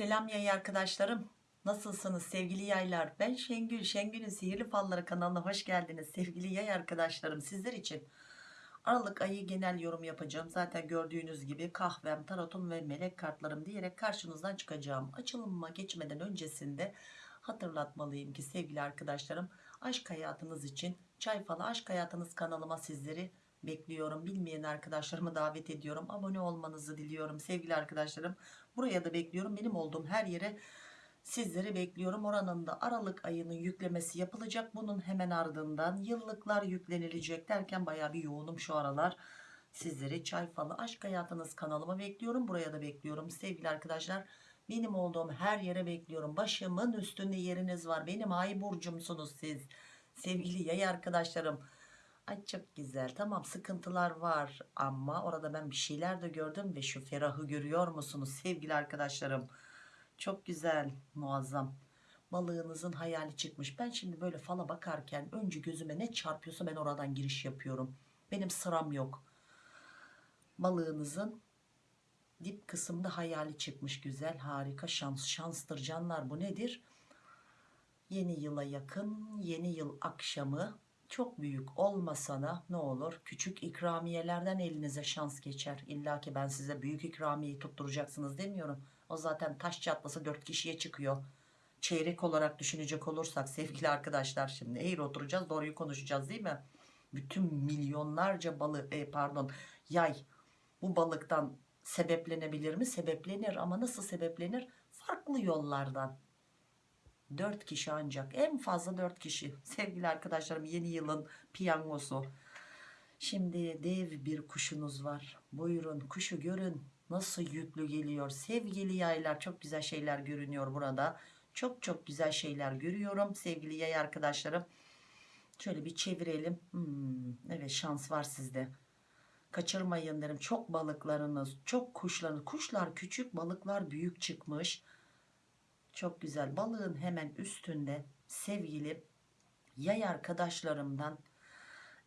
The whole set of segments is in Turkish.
Selam yay arkadaşlarım. Nasılsınız sevgili yaylar? Ben Şengül. Şengül'ün Sihirli Falları kanalına hoş geldiniz. Sevgili yay arkadaşlarım sizler için Aralık ayı genel yorum yapacağım. Zaten gördüğünüz gibi kahvem, tarotum ve melek kartlarım diyerek karşınızdan çıkacağım. Açılımıma geçmeden öncesinde hatırlatmalıyım ki sevgili arkadaşlarım aşk hayatınız için Çay Falı Aşk Hayatınız kanalıma sizleri bekliyorum. Bilmeyen arkadaşlarımı davet ediyorum. Abone olmanızı diliyorum sevgili arkadaşlarım. Buraya da bekliyorum. Benim olduğum her yere sizleri bekliyorum. Oranın da Aralık ayının yüklemesi yapılacak. Bunun hemen ardından yıllıklar yüklenilecek derken baya bir yoğunum şu aralar. Sizleri Çay Falı Aşk Hayatınız kanalıma bekliyorum. Buraya da bekliyorum sevgili arkadaşlar. Benim olduğum her yere bekliyorum. Başımın üstünde yeriniz var. Benim ay burcumsunuz siz. Sevgili yay arkadaşlarım. Ay çok güzel. Tamam sıkıntılar var ama orada ben bir şeyler de gördüm ve şu ferahı görüyor musunuz sevgili arkadaşlarım? Çok güzel muazzam. Balığınızın hayali çıkmış. Ben şimdi böyle fala bakarken önce gözüme ne çarpıyorsa ben oradan giriş yapıyorum. Benim sıram yok. Balığınızın dip kısımda hayali çıkmış. Güzel harika şans şanstır canlar. Bu nedir? Yeni yıla yakın yeni yıl akşamı çok büyük olmasa da ne olur? Küçük ikramiyelerden elinize şans geçer. İlla ki ben size büyük ikramiyeyi tutturacaksınız demiyorum. O zaten taş çatlasa dört kişiye çıkıyor. Çeyrek olarak düşünecek olursak sevgili arkadaşlar şimdi eğri oturacağız doğruyu konuşacağız değil mi? Bütün milyonlarca balık e, pardon yay bu balıktan sebeplenebilir mi? Sebeplenir ama nasıl sebeplenir? Farklı yollardan 4 kişi ancak. En fazla 4 kişi. Sevgili arkadaşlarım yeni yılın piyangosu. Şimdi dev bir kuşunuz var. Buyurun kuşu görün. Nasıl yüklü geliyor. Sevgili yaylar çok güzel şeyler görünüyor burada. Çok çok güzel şeyler görüyorum sevgili yay arkadaşlarım. Şöyle bir çevirelim. Hmm, evet şans var sizde. Kaçırmayın derim. Çok balıklarınız çok kuşlarınız. Kuşlar küçük balıklar büyük çıkmış çok güzel. Balığın hemen üstünde sevgili yay arkadaşlarımdan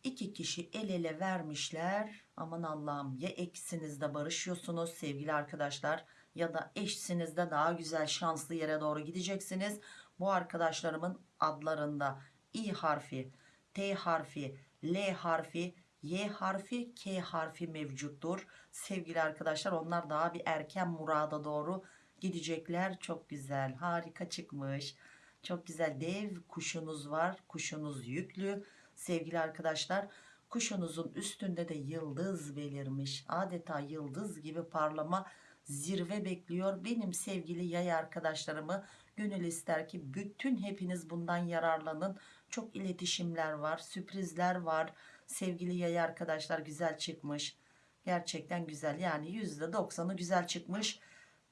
iki kişi el ele vermişler. Aman Allah'ım ya eksinizde barışıyorsunuz sevgili arkadaşlar ya da eşsinizde daha güzel şanslı yere doğru gideceksiniz. Bu arkadaşlarımın adlarında i harfi t harfi l harfi y harfi k harfi mevcuttur. Sevgili arkadaşlar onlar daha bir erken murada doğru gidecekler. Çok güzel harika çıkmış. Çok güzel dev kuşunuz var. Kuşunuz yüklü. Sevgili arkadaşlar kuşunuzun üstünde de yıldız belirmiş. Adeta yıldız gibi parlama zirve bekliyor. Benim sevgili yay arkadaşlarımı gönül ister ki bütün hepiniz bundan yararlanın. Çok iletişimler var sürprizler var. Sevgili yay arkadaşlar güzel çıkmış. Gerçekten güzel. Yani %90'ı güzel çıkmış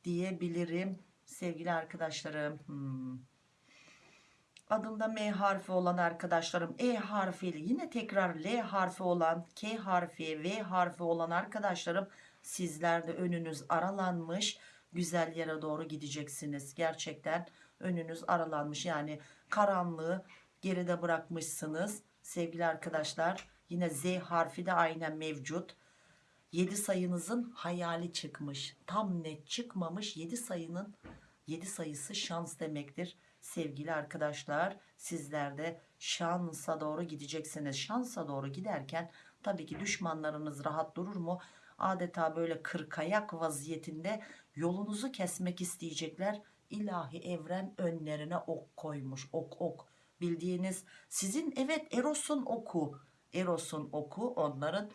diyebilirim. Sevgili arkadaşlarım hmm. adında M harfi olan arkadaşlarım E harfiyle yine tekrar L harfi olan K harfi V harfi olan arkadaşlarım sizler de önünüz aralanmış güzel yere doğru gideceksiniz. Gerçekten önünüz aralanmış yani karanlığı geride bırakmışsınız. Sevgili arkadaşlar yine Z harfi de aynen mevcut 7 sayınızın hayali çıkmış. Tam net çıkmamış 7 sayının 7 sayısı şans demektir. Sevgili arkadaşlar sizler de şansa doğru gideceksiniz. Şansa doğru giderken tabii ki düşmanlarınız rahat durur mu? Adeta böyle kırkayak vaziyetinde yolunuzu kesmek isteyecekler. İlahi evren önlerine ok koymuş ok ok. Bildiğiniz sizin evet Eros'un oku. Eros'un oku onların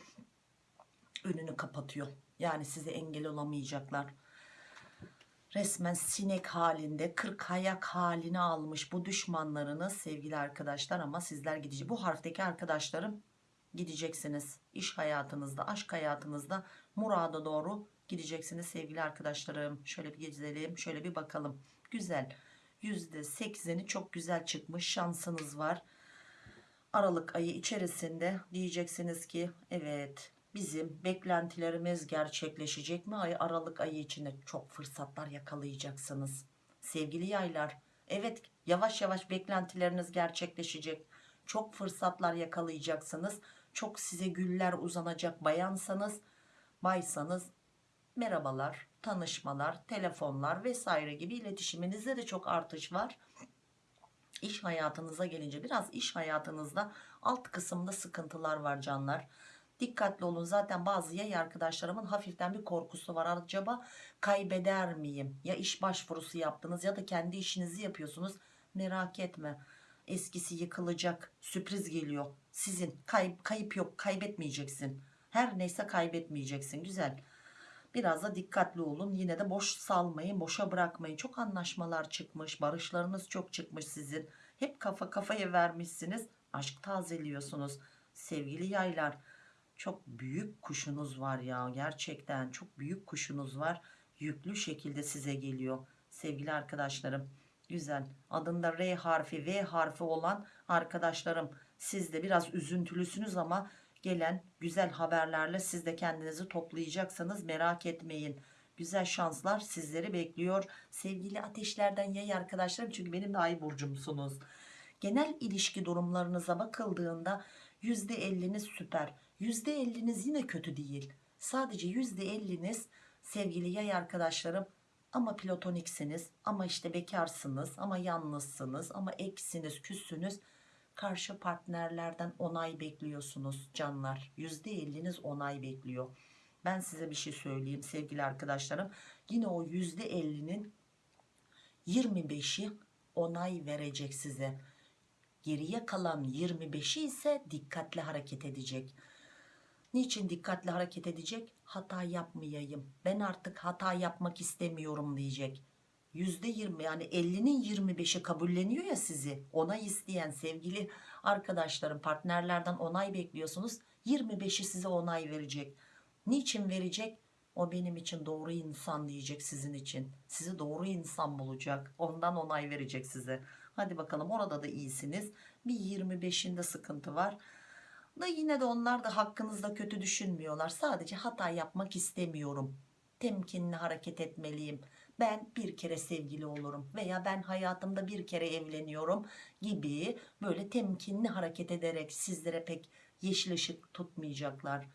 önünü kapatıyor. Yani size engel olamayacaklar. Resmen sinek halinde kırk ayak halini almış bu düşmanlarınız sevgili arkadaşlar ama sizler gidecek. Bu harfteki arkadaşlarım gideceksiniz. İş hayatınızda, aşk hayatınızda murada doğru gideceksiniz sevgili arkadaşlarım. Şöyle bir gezelim, şöyle bir bakalım. Güzel. %80'i çok güzel çıkmış. Şansınız var. Aralık ayı içerisinde diyeceksiniz ki evet bizim beklentilerimiz gerçekleşecek mi? Ay Aralık ayı içinde çok fırsatlar yakalayacaksınız. Sevgili yaylar, evet yavaş yavaş beklentileriniz gerçekleşecek. Çok fırsatlar yakalayacaksınız. Çok size güller uzanacak bayansanız, baysanız merhabalar, tanışmalar, telefonlar vesaire gibi iletişiminizde de çok artış var. İş hayatınıza gelince biraz iş hayatınızda alt kısımda sıkıntılar var canlar. Dikkatli olun zaten bazı yay arkadaşlarımın hafiften bir korkusu var. Acaba kaybeder miyim? Ya iş başvurusu yaptınız ya da kendi işinizi yapıyorsunuz. Merak etme. Eskisi yıkılacak. Sürpriz geliyor. Sizin kayıp, kayıp yok. Kaybetmeyeceksin. Her neyse kaybetmeyeceksin. Güzel. Biraz da dikkatli olun. Yine de boş salmayın. Boşa bırakmayın. Çok anlaşmalar çıkmış. Barışlarınız çok çıkmış sizin. Hep kafa kafaya vermişsiniz. Aşk tazeliyorsunuz. Sevgili yaylar. Çok büyük kuşunuz var ya. Gerçekten çok büyük kuşunuz var. Yüklü şekilde size geliyor. Sevgili arkadaşlarım. Güzel. Adında R harfi, V harfi olan arkadaşlarım. Siz de biraz üzüntülüsünüz ama gelen güzel haberlerle siz de kendinizi toplayacaksınız. Merak etmeyin. Güzel şanslar sizleri bekliyor. Sevgili ateşlerden yay arkadaşlarım çünkü benim de ay burcumsunuz. Genel ilişki durumlarınıza bakıldığında %50'niz süper. %50'niz yine kötü değil. Sadece %50'niz sevgili yay arkadaşlarım ama platoniksiniz ama işte bekarsınız ama yalnızsınız ama eksiniz küssünüz. Karşı partnerlerden onay bekliyorsunuz canlar. %50'niz onay bekliyor. Ben size bir şey söyleyeyim sevgili arkadaşlarım. Yine o %50'nin 25'i onay verecek size. Geriye kalan 25'i ise dikkatli hareket edecek Niçin dikkatli hareket edecek? Hata yapmayayım. Ben artık hata yapmak istemiyorum diyecek. %20 yani 50'nin 25'i kabulleniyor ya sizi. Onay isteyen sevgili arkadaşlarım, partnerlerden onay bekliyorsunuz. 25'i size onay verecek. Niçin verecek? O benim için doğru insan diyecek sizin için. Sizi doğru insan bulacak. Ondan onay verecek size. Hadi bakalım orada da iyisiniz. Bir 25'inde sıkıntı var da yine de onlar da hakkınızda kötü düşünmüyorlar. Sadece hata yapmak istemiyorum. Temkinli hareket etmeliyim. Ben bir kere sevgili olurum veya ben hayatımda bir kere evleniyorum gibi böyle temkinli hareket ederek sizlere pek yeşil ışık tutmayacaklar.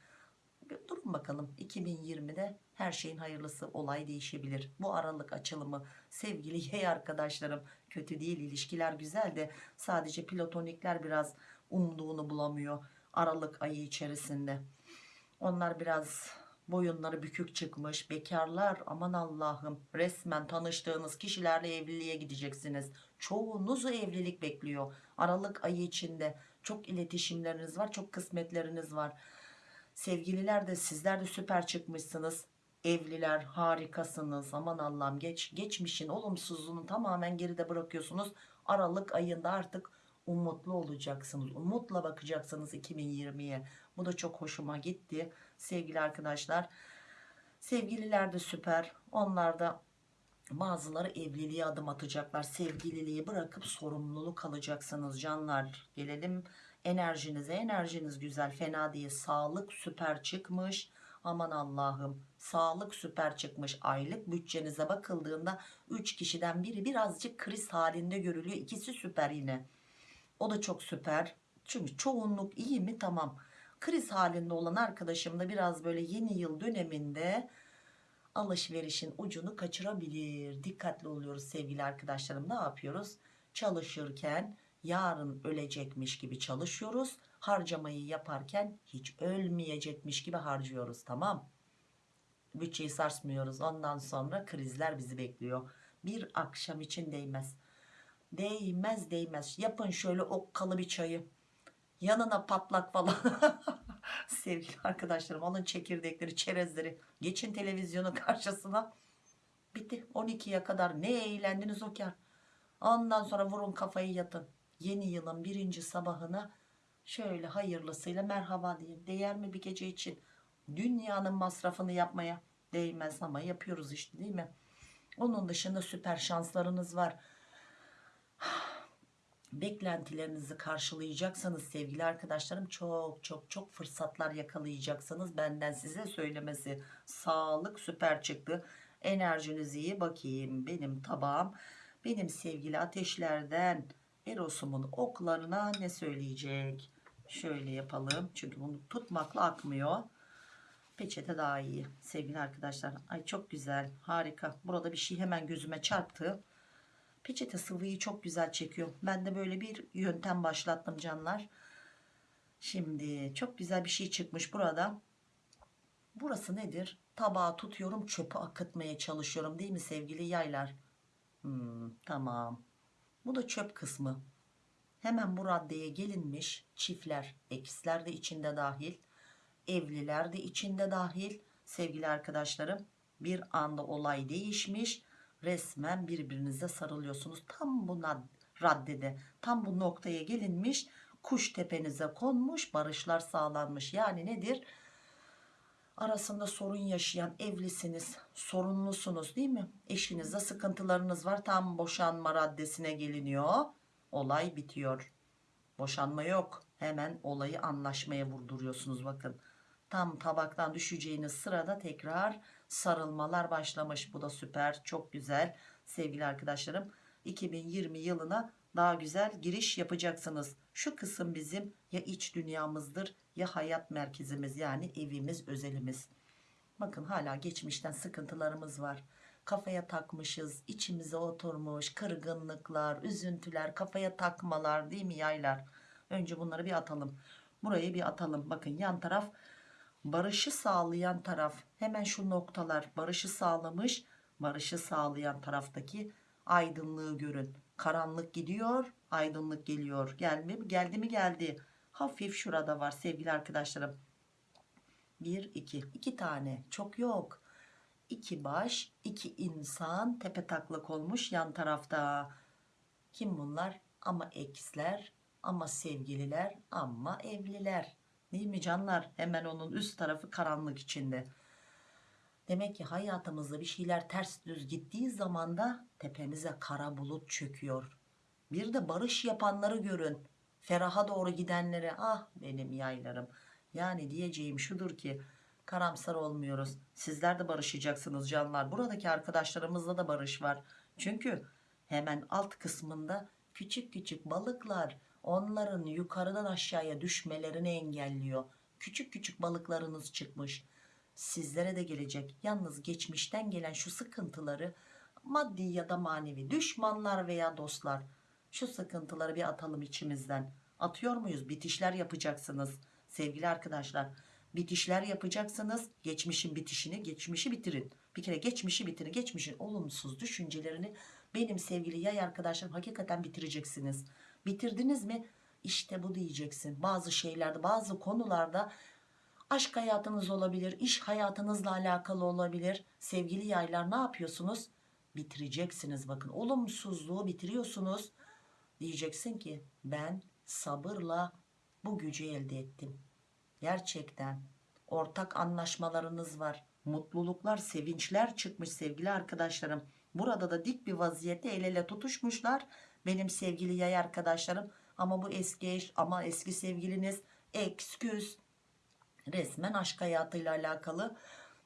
Durun bakalım 2020'de her şeyin hayırlısı olay değişebilir. Bu aralık açılımı sevgili yay arkadaşlarım kötü değil ilişkiler güzel de sadece platonikler biraz umduğunu bulamıyor Aralık ayı içerisinde. Onlar biraz boyunları bükük çıkmış. Bekarlar aman Allah'ım resmen tanıştığınız kişilerle evliliğe gideceksiniz. Çoğunuzu evlilik bekliyor. Aralık ayı içinde çok iletişimleriniz var. Çok kısmetleriniz var. Sevgililer de sizler de süper çıkmışsınız. Evliler harikasınız. Aman Allah'ım geç, geçmişin olumsuzluğunu tamamen geride bırakıyorsunuz. Aralık ayında artık umutlu olacaksınız. Umutla bakacaksınız 2020'ye. Bu da çok hoşuma gitti. Sevgili arkadaşlar. Sevgililer de süper. Onlar da bazıları evliliğe adım atacaklar. Sevgililiği bırakıp sorumluluk alacaksınız canlar. Gelelim enerjinize. Enerjiniz güzel fena değil. Sağlık süper çıkmış. Aman Allah'ım sağlık süper çıkmış aylık bütçenize bakıldığında 3 kişiden biri birazcık kriz halinde görülüyor ikisi süper yine o da çok süper. Çünkü çoğunluk iyi mi? Tamam. Kriz halinde olan arkadaşım da biraz böyle yeni yıl döneminde alışverişin ucunu kaçırabilir. Dikkatli oluyoruz sevgili arkadaşlarım. Ne yapıyoruz? Çalışırken yarın ölecekmiş gibi çalışıyoruz. Harcamayı yaparken hiç ölmeyecekmiş gibi harcıyoruz. Tamam. Bütçeyi sarsmıyoruz. Ondan sonra krizler bizi bekliyor. Bir akşam için değmez. Değmez değmez. Yapın şöyle okkalı bir çayı. Yanına patlak falan. Sevgili arkadaşlarım alın çekirdekleri, çerezleri. Geçin televizyonun karşısına. Bitti. 12'ye kadar ne eğlendiniz o kar. Ondan sonra vurun kafayı yatın. Yeni yılın birinci sabahına şöyle hayırlısıyla merhaba deyin. Değer mi bir gece için? Dünyanın masrafını yapmaya değmez ama yapıyoruz işte değil mi? Onun dışında süper şanslarınız var beklentilerinizi karşılayacaksanız sevgili arkadaşlarım çok çok çok fırsatlar yakalayacaksınız benden size söylemesi sağlık süper çıktı enerjiniz iyi bakayım benim tabağım benim sevgili ateşlerden Eros'umun oklarına ne söyleyecek şöyle yapalım çünkü bunu tutmakla akmıyor Peçete daha iyi sevgili arkadaşlar. Ay çok güzel harika. Burada bir şey hemen gözüme çarptı. Peçete sıvıyı çok güzel çekiyor. Ben de böyle bir yöntem başlattım canlar. Şimdi çok güzel bir şey çıkmış burada. Burası nedir? Tabağı tutuyorum çöpü akıtmaya çalışıyorum değil mi sevgili yaylar? Hmm, tamam. Bu da çöp kısmı. Hemen bu raddeye gelinmiş çiftler, eksler de içinde dahil, evliler de içinde dahil sevgili arkadaşlarım. Bir anda olay değişmiş. Resmen birbirinize sarılıyorsunuz. Tam bu nad- raddede, tam bu noktaya gelinmiş. Kuş tepenize konmuş, barışlar sağlanmış. Yani nedir? arasında sorun yaşayan evlisiniz, sorunlusunuz değil mi? Eşinizde sıkıntılarınız var. Tam boşanma raddesine geliniyor. Olay bitiyor. Boşanma yok. Hemen olayı anlaşmaya vurduruyorsunuz bakın. Tam tabaktan düşeceğiniz sırada tekrar sarılmalar başlamış. Bu da süper, çok güzel sevgili arkadaşlarım. 2020 yılına daha güzel giriş yapacaksınız. Şu kısım bizim ya iç dünyamızdır ya hayat merkezimiz yani evimiz, özelimiz. Bakın hala geçmişten sıkıntılarımız var. Kafaya takmışız, içimize oturmuş kırgınlıklar, üzüntüler, kafaya takmalar değil mi yaylar? Önce bunları bir atalım. Burayı bir atalım. Bakın yan taraf barışı sağlayan taraf. Hemen şu noktalar barışı sağlamış. Barışı sağlayan taraftaki aydınlığı görün. Karanlık gidiyor, aydınlık geliyor. Geldi mi? Geldi mi? Geldi. Hafif şurada var sevgili arkadaşlarım. Bir, iki. iki tane. Çok yok. İki baş, iki insan tepe taklak olmuş yan tarafta. Kim bunlar? Ama eksler, ama sevgililer, ama evliler. Değil mi canlar? Hemen onun üst tarafı karanlık içinde. Demek ki hayatımızda bir şeyler ters düz gittiği zaman da tepemize kara bulut çöküyor. Bir de barış yapanları görün. Feraha doğru gidenlere ah benim yaylarım. Yani diyeceğim şudur ki karamsar olmuyoruz. Sizler de barışacaksınız canlar. Buradaki arkadaşlarımızla da barış var. Çünkü hemen alt kısmında küçük küçük balıklar onların yukarıdan aşağıya düşmelerini engelliyor. Küçük küçük balıklarınız çıkmış sizlere de gelecek. Yalnız geçmişten gelen şu sıkıntıları maddi ya da manevi düşmanlar veya dostlar şu sıkıntıları bir atalım içimizden. Atıyor muyuz? Bitişler yapacaksınız sevgili arkadaşlar. Bitişler yapacaksınız. Geçmişin bitişini, geçmişi bitirin. Bir kere geçmişi bitirin. Geçmişin olumsuz düşüncelerini benim sevgili yay arkadaşlarım hakikaten bitireceksiniz. Bitirdiniz mi? İşte bu diyeceksin. Bazı şeylerde, bazı konularda Aşk hayatınız olabilir, iş hayatınızla alakalı olabilir. Sevgili yaylar ne yapıyorsunuz? Bitireceksiniz bakın. Olumsuzluğu bitiriyorsunuz. Diyeceksin ki ben sabırla bu gücü elde ettim. Gerçekten ortak anlaşmalarınız var. Mutluluklar, sevinçler çıkmış sevgili arkadaşlarım. Burada da dik bir vaziyette el ele tutuşmuşlar. Benim sevgili yay arkadaşlarım. Ama bu eski eş ama eski sevgiliniz eksküz resmen aşk hayatıyla alakalı.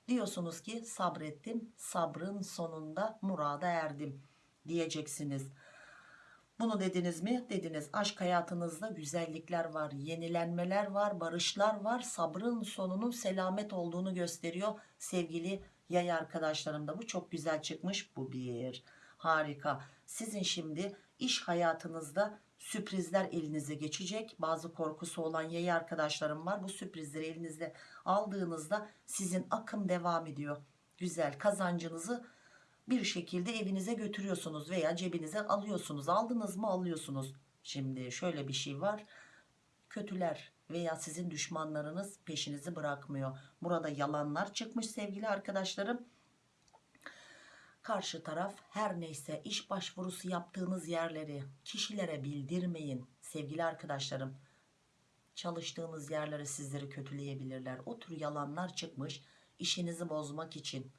Diyorsunuz ki sabrettim sabrın sonunda murada erdim. diyeceksiniz. Bunu dediniz mi? Dediniz. Aşk hayatınızda güzellikler var yenilenmeler var barışlar var. Sabrın sonunun selamet olduğunu gösteriyor sevgili yay arkadaşlarım da. Bu çok güzel çıkmış. Bu bir. Harika. Sizin şimdi iş hayatınızda sürprizler elinize geçecek. Bazı korkusu olan yayı arkadaşlarım var. Bu sürprizleri elinizde aldığınızda sizin akım devam ediyor. Güzel kazancınızı bir şekilde evinize götürüyorsunuz veya cebinize alıyorsunuz. Aldınız mı alıyorsunuz. Şimdi şöyle bir şey var. Kötüler veya sizin düşmanlarınız peşinizi bırakmıyor. Burada yalanlar çıkmış sevgili arkadaşlarım Karşı taraf her neyse iş başvurusu yaptığınız yerleri kişilere bildirmeyin sevgili arkadaşlarım. Çalıştığınız yerlere sizleri kötüleyebilirler. O tür yalanlar çıkmış işinizi bozmak için.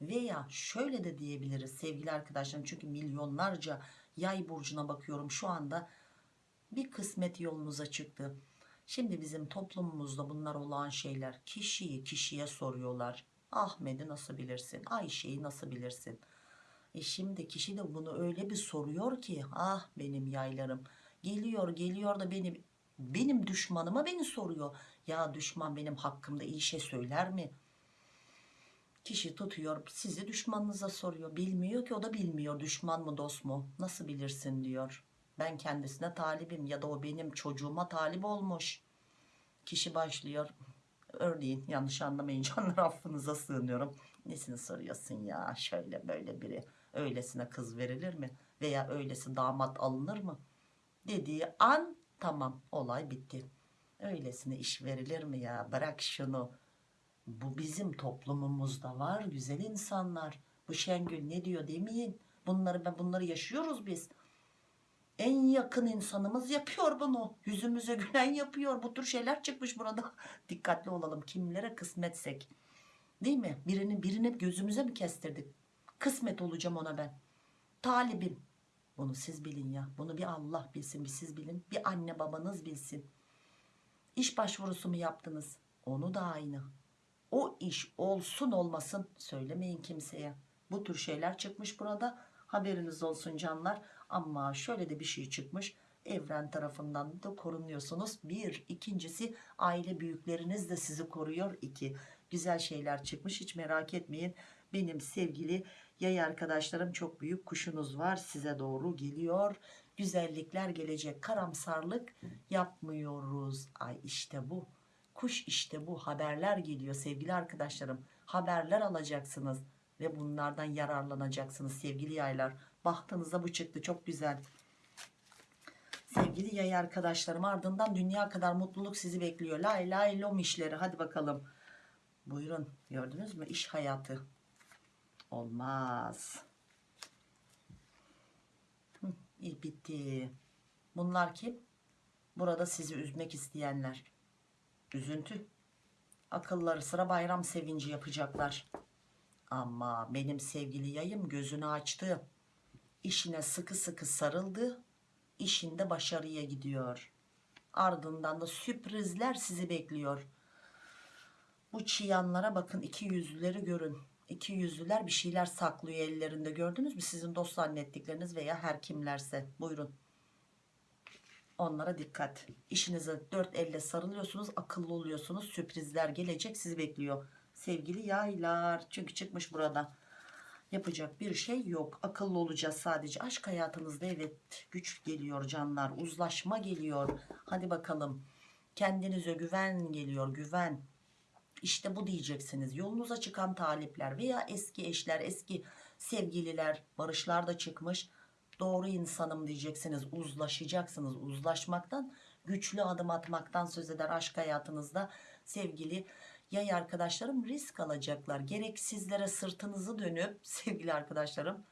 Veya şöyle de diyebiliriz sevgili arkadaşlarım çünkü milyonlarca yay burcuna bakıyorum şu anda bir kısmet yolunuza çıktı. Şimdi bizim toplumumuzda bunlar olan şeyler kişiyi kişiye soruyorlar. Ahmet'i nasıl bilirsin? Ayşe'yi nasıl bilirsin? E şimdi kişi de bunu öyle bir soruyor ki ah benim yaylarım geliyor geliyor da benim benim düşmanıma beni soruyor. Ya düşman benim hakkımda iyi şey söyler mi? Kişi tutuyor sizi düşmanınıza soruyor. Bilmiyor ki o da bilmiyor düşman mı dost mu nasıl bilirsin diyor. Ben kendisine talibim ya da o benim çocuğuma talip olmuş. Kişi başlıyor. Örneğin yanlış anlamayın canlar affınıza sığınıyorum. Nesini soruyorsun ya şöyle böyle biri öylesine kız verilir mi? Veya öylesi damat alınır mı? Dediği an tamam olay bitti. Öylesine iş verilir mi ya bırak şunu. Bu bizim toplumumuzda var güzel insanlar. Bu Şengül ne diyor demeyin. Bunları ben bunları yaşıyoruz biz. En yakın insanımız yapıyor bunu. Yüzümüze gülen yapıyor. Bu tür şeyler çıkmış burada. Dikkatli olalım. Kimlere kısmetsek. Değil mi? Birini birine gözümüze mi kestirdik? Kısmet olacağım ona ben. Talibim. Bunu siz bilin ya. Bunu bir Allah bilsin, bir siz bilin. Bir anne babanız bilsin. İş başvurusu mu yaptınız? Onu da aynı. O iş olsun olmasın söylemeyin kimseye. Bu tür şeyler çıkmış burada. Haberiniz olsun canlar. Ama şöyle de bir şey çıkmış. Evren tarafından da korunuyorsunuz. Bir. ikincisi aile büyükleriniz de sizi koruyor. İki. Güzel şeyler çıkmış. Hiç merak etmeyin. Benim sevgili yay arkadaşlarım çok büyük kuşunuz var. Size doğru geliyor. Güzellikler gelecek. Karamsarlık yapmıyoruz. Ay işte bu. Kuş işte bu. Haberler geliyor sevgili arkadaşlarım. Haberler alacaksınız. Ve bunlardan yararlanacaksınız sevgili yaylar. Bahtınıza bu çıktı. Çok güzel. Sevgili yay arkadaşlarım ardından dünya kadar mutluluk sizi bekliyor. Lay lay lom işleri. Hadi bakalım. Buyurun. Gördünüz mü? İş hayatı. Olmaz. Hı, bitti. Bunlar kim? Burada sizi üzmek isteyenler. Üzüntü. Akılları sıra bayram sevinci yapacaklar. Ama benim sevgili yayım gözünü açtı. İşine sıkı sıkı sarıldı. İşinde başarıya gidiyor. Ardından da sürprizler sizi bekliyor. Bu çıyanlara bakın iki yüzlüleri görün. İki yüzlüler bir şeyler saklıyor ellerinde gördünüz mü? Sizin dost zannettikleriniz veya her kimlerse. Buyurun. Onlara dikkat. İşinize dört elle sarılıyorsunuz. Akıllı oluyorsunuz. Sürprizler gelecek sizi bekliyor. Sevgili yaylar. Çünkü çıkmış burada. Yapacak bir şey yok. Akıllı olacağız sadece. Aşk hayatınızda evet güç geliyor canlar. Uzlaşma geliyor. Hadi bakalım. Kendinize güven geliyor. Güven. İşte bu diyeceksiniz. Yolunuza çıkan talipler veya eski eşler, eski sevgililer, barışlar da çıkmış. Doğru insanım diyeceksiniz. Uzlaşacaksınız. Uzlaşmaktan, güçlü adım atmaktan söz eder aşk hayatınızda. Sevgili yay arkadaşlarım risk alacaklar. Gerek sizlere sırtınızı dönüp sevgili arkadaşlarım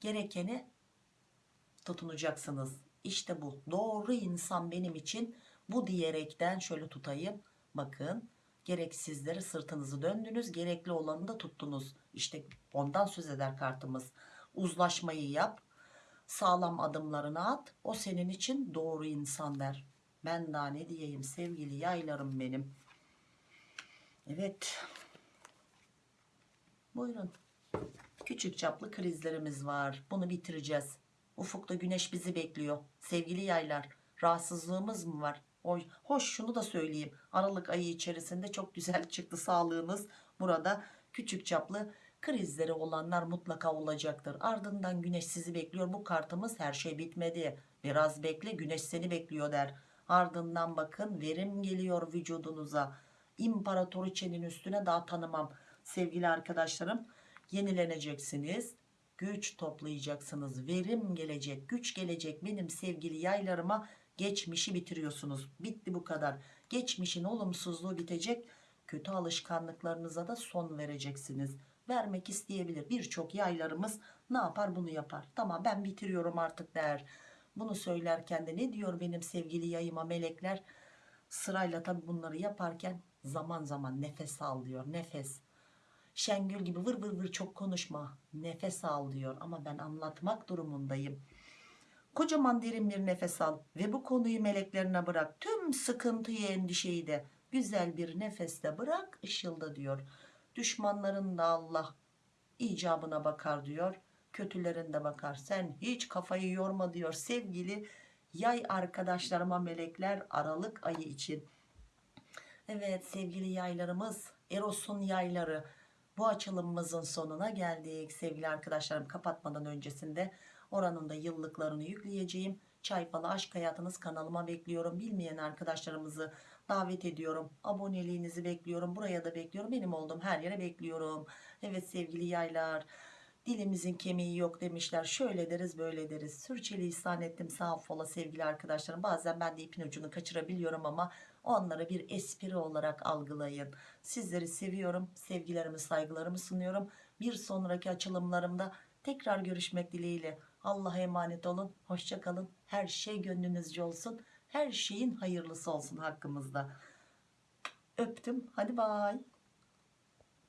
gerekeni tutunacaksınız. İşte bu. Doğru insan benim için bu diyerekten şöyle tutayım. Bakın gerek sizlere sırtınızı döndünüz gerekli olanı da tuttunuz. İşte ondan söz eder kartımız. Uzlaşmayı yap. Sağlam adımlarını at. O senin için doğru insan der. Ben daha ne diyeyim sevgili yaylarım benim. Evet. Buyurun. Küçük çaplı krizlerimiz var. Bunu bitireceğiz. Ufukta güneş bizi bekliyor. Sevgili yaylar. Rahatsızlığımız mı var? Hoş şunu da söyleyeyim. Aralık ayı içerisinde çok güzel çıktı sağlığınız. Burada küçük çaplı krizleri olanlar mutlaka olacaktır. Ardından güneş sizi bekliyor. Bu kartımız her şey bitmedi. Biraz bekle güneş seni bekliyor der. Ardından bakın verim geliyor vücudunuza. İmparatoriçenin üstüne daha tanımam. Sevgili arkadaşlarım yenileneceksiniz. Güç toplayacaksınız. Verim gelecek, güç gelecek. Benim sevgili yaylarıma geçmişi bitiriyorsunuz. Bitti bu kadar. Geçmişin olumsuzluğu bitecek. Kötü alışkanlıklarınıza da son vereceksiniz. Vermek isteyebilir. Birçok yaylarımız ne yapar bunu yapar. Tamam ben bitiriyorum artık der. Bunu söylerken de ne diyor benim sevgili yayıma melekler? Sırayla tabi bunları yaparken zaman zaman nefes al diyor. Nefes. Şengül gibi vır vır vır çok konuşma. Nefes al diyor ama ben anlatmak durumundayım. Kocaman derin bir nefes al ve bu konuyu meleklerine bırak. Tüm sıkıntıyı endişeyi de güzel bir nefeste bırak ışılda diyor. Düşmanların da Allah icabına bakar diyor. Kötülerin de bakar. Sen hiç kafayı yorma diyor sevgili yay arkadaşlarıma melekler Aralık ayı için. Evet sevgili yaylarımız Eros'un yayları bu açılımımızın sonuna geldik sevgili arkadaşlarım kapatmadan öncesinde oranın da yıllıklarını yükleyeceğim. Çay falı aşk hayatınız kanalıma bekliyorum. Bilmeyen arkadaşlarımızı davet ediyorum. Aboneliğinizi bekliyorum. Buraya da bekliyorum. Benim olduğum her yere bekliyorum. Evet sevgili yaylar dilimizin kemiği yok demişler. Şöyle deriz böyle deriz. Sürçülisan ettim. Sağ fola sevgili arkadaşlarım. Bazen ben de ipin ucunu kaçırabiliyorum ama onları bir espri olarak algılayın. Sizleri seviyorum. Sevgilerimi saygılarımı sunuyorum. Bir sonraki açılımlarımda tekrar görüşmek dileğiyle Allah'a emanet olun hoşça kalın. Her şey gönlünüzce olsun her şeyin hayırlısı olsun hakkımızda. Öptüm hadi bay